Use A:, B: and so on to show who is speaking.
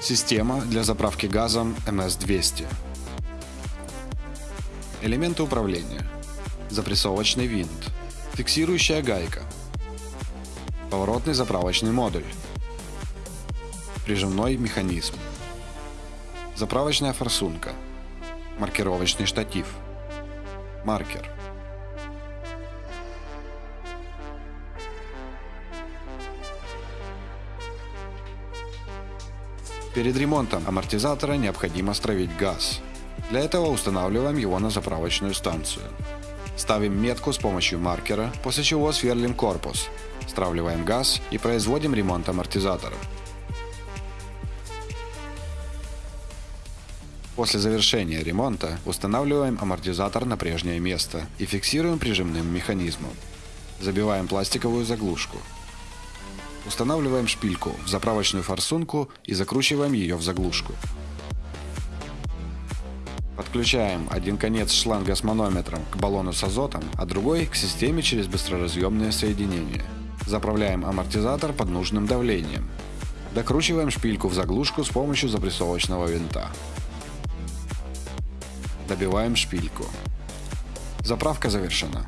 A: Система для заправки газом МС-200. Элементы управления. Запрессовочный винт. Фиксирующая гайка. Поворотный заправочный модуль. Прижимной механизм. Заправочная форсунка. Маркировочный штатив. Маркер. Перед ремонтом амортизатора необходимо стравить газ. Для этого устанавливаем его на заправочную станцию. Ставим метку с помощью маркера, после чего сверлим корпус, стравливаем газ и производим ремонт амортизатора. После завершения ремонта устанавливаем амортизатор на прежнее место и фиксируем прижимным механизмом. Забиваем пластиковую заглушку. Устанавливаем шпильку в заправочную форсунку и закручиваем ее в заглушку. Подключаем один конец шланга с манометром к баллону с азотом, а другой к системе через быстроразъемное соединение. Заправляем амортизатор под нужным давлением. Докручиваем шпильку в заглушку с помощью запрессовочного винта. Добиваем шпильку. Заправка завершена.